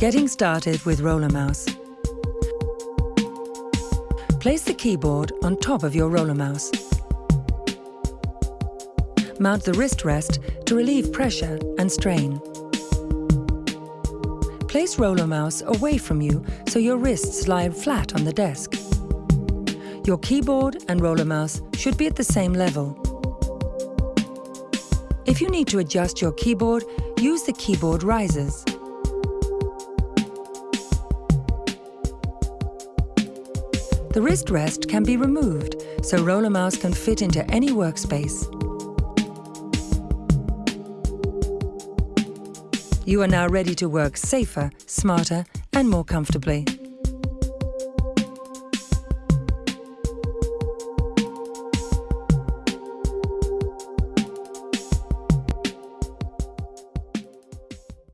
Getting started with Roller Mouse. Place the keyboard on top of your roller mouse. Mount the wrist rest to relieve pressure and strain. Place roller mouse away from you so your wrists lie flat on the desk. Your keyboard and roller mouse should be at the same level. If you need to adjust your keyboard, use the keyboard risers. The wrist rest can be removed, so Roller Mouse can fit into any workspace. You are now ready to work safer, smarter and more comfortably.